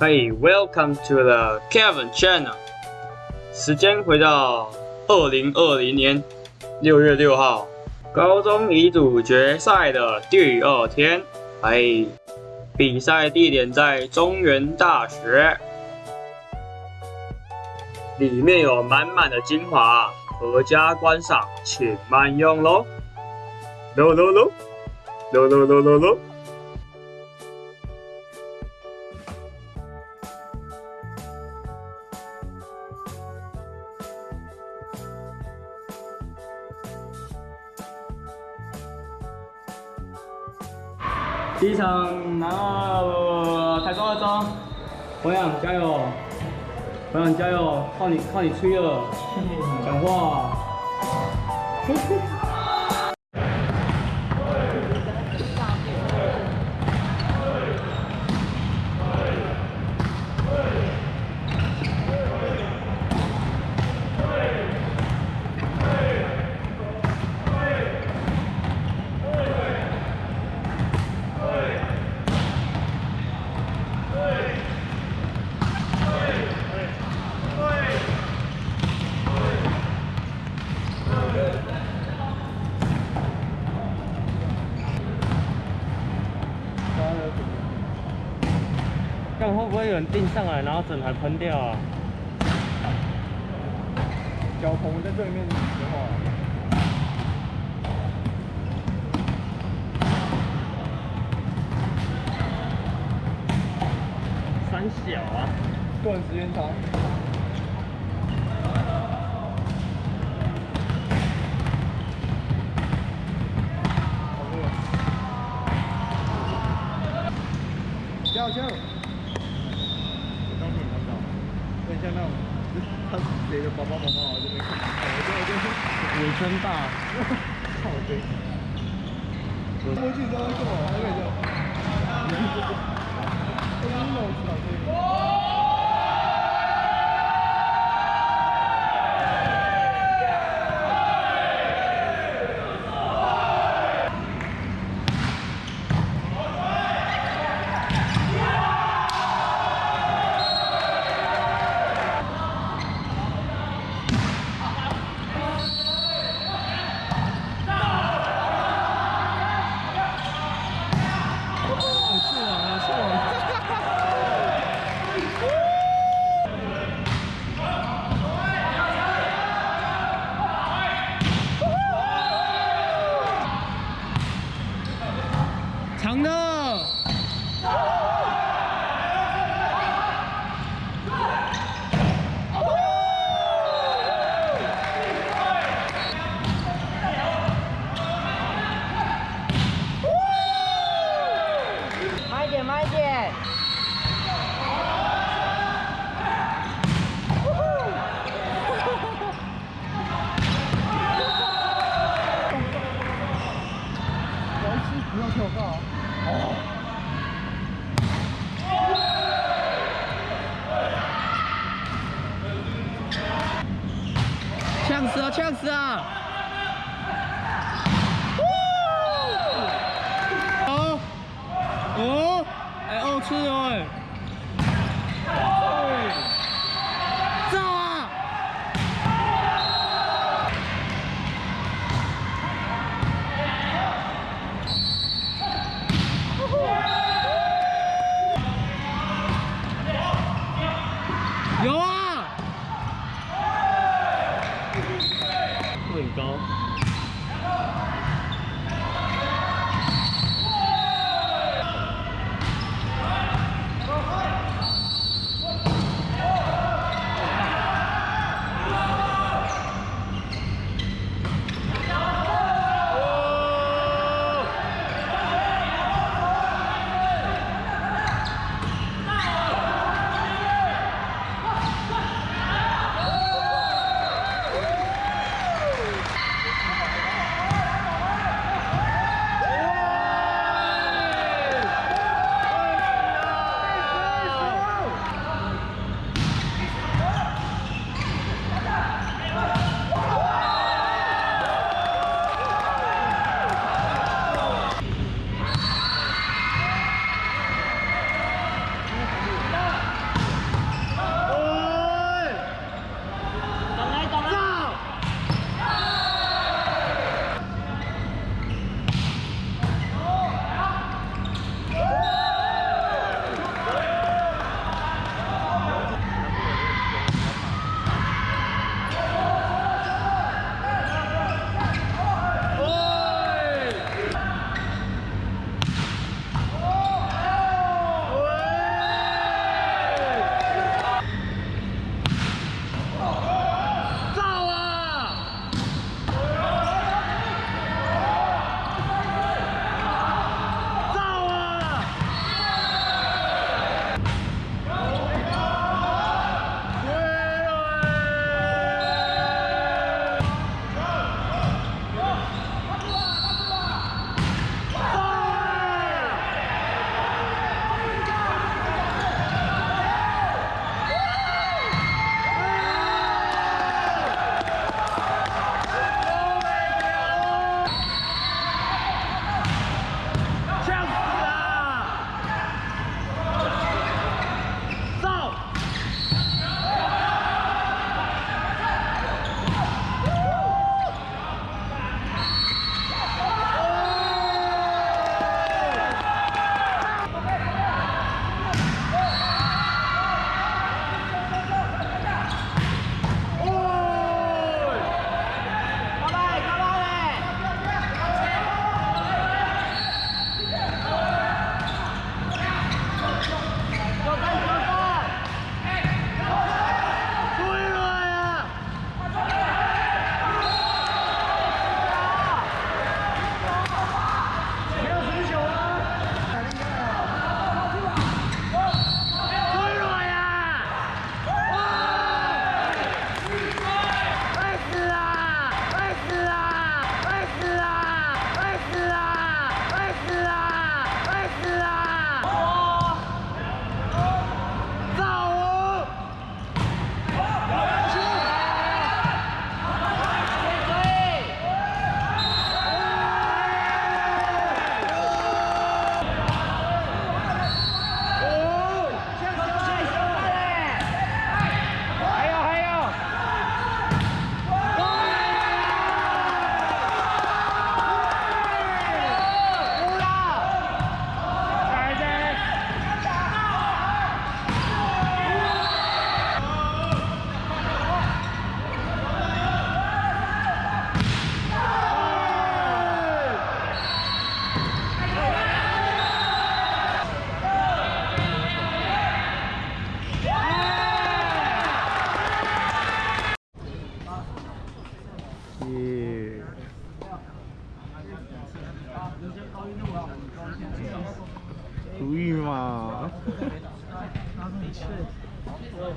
Hey, welcome to the Kevin Channel。时间回到二零二零年六月六号，高中乙组决赛的第二天。哎，比赛地点在中原大学，里面有满满的精华，阖家观赏，请慢用喽。喽喽喽，喽喽喽喽喽。第一场拿了台中二中，博洋加油，博洋加油，靠你靠你吹了，讲话。看会不会有人订上来，然后整台喷掉啊？脚棚在对面的话，三小啊，断时间长。加油加油！我刚听看到，很像那种，他是谁的宝宝宝宝，我就没看。我就我就尾声大，靠背。我记得干嘛？还没有。我晕了，我操个。是啊，是啊。长的。慢一点，慢一点。王师不要跳高。呛死啊！呛死啊！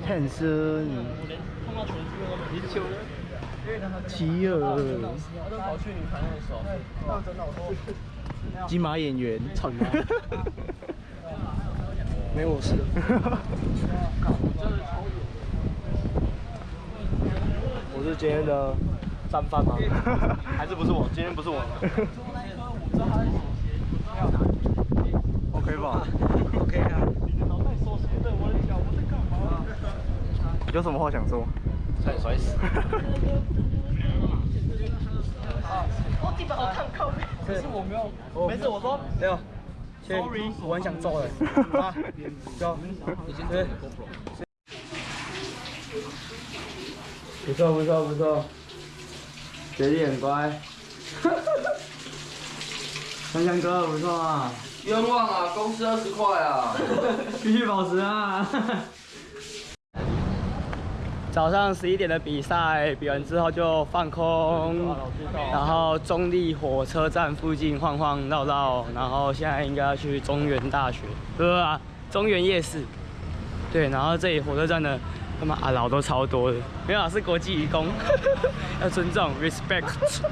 汉森，奇尔，金马演员，操你妈！没我事。我是今天的战犯吗？还是不是我？今天不是我。OK 吧？OK 啊。有什么话想说？差点摔死。我基本好看靠背，可是我没有。没事，我说没有。Sorry，我很想揍人。啊，走。对。不错不错不错，学弟很乖。香香哥不错啊。冤枉啊！公司二十块啊！继续保持啊！早上十一点的比赛，比完之后就放空，然后中立火车站附近晃晃绕绕，然后现在应该要去中原大学，不是啊，中原夜市。对，然后这里火车站的他妈阿老都超多的，没有是国际义工，要尊重，respect。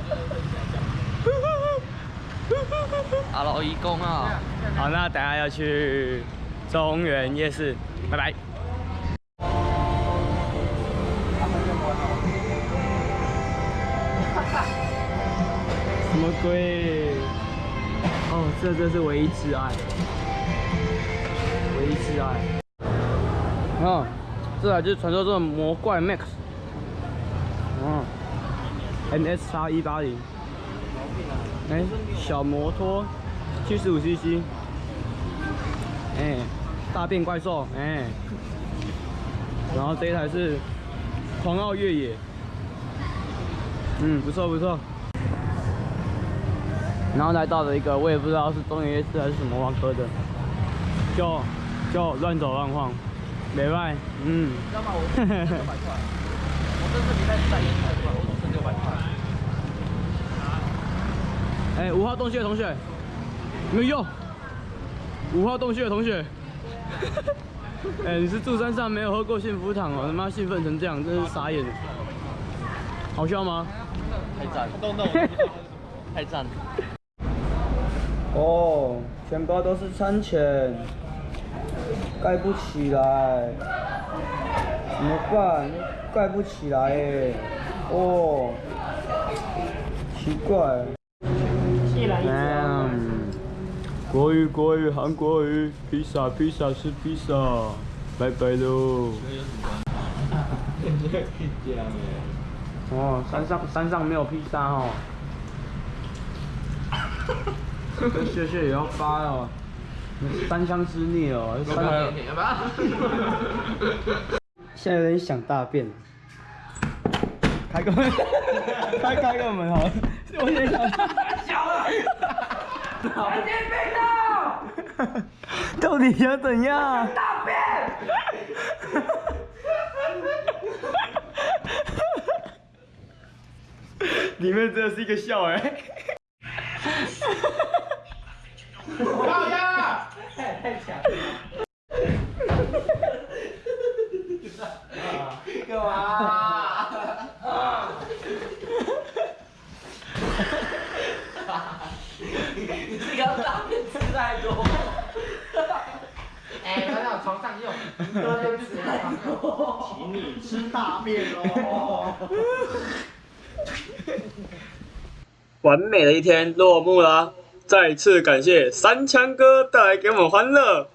阿老义工啊！好，那等下要去中原夜市，拜拜。什么鬼？哦，这这是唯一挚爱，唯一挚爱。哦，这台就是传说中的魔怪 Max。哦，NS 叉一八零。哎，小摩托，七十五 CC。哎，大便怪兽，哎。然后这一台是狂傲越野，嗯，不错不错。然后来到了一个我也不知道是中原夜市还是什么万科的，就就乱走乱晃，没卖，嗯。知道吗？我，我这次比赛赛一百块，我只剩六百块。哎，五号洞穴的同学，没有用。五号洞穴的同学，哎，你是住山上没有喝过幸福糖哦？他妈兴奋成这样，真是傻眼。好笑吗？太赞！太赞！哦，全包都是餐钱，盖不起来，怎么办？盖不起来哎，哦，奇怪。嗯，国语国语韩国语，披萨披萨是披萨，拜拜喽。哦，山上山上没有披萨哦。这屑屑也要发哦，三相之孽哦。现在有点想大便。开个门，开开个门好，我也想。小了。快点被盗！到底想怎样？大便。里面真的是一个笑哎。好呀！太太强了。干嘛？啊！你这个大便吃太多。哎，床上用。多天吃太多，请你吃大便喽。完美的一天落幕了，再次感谢三枪哥带来给我们欢乐。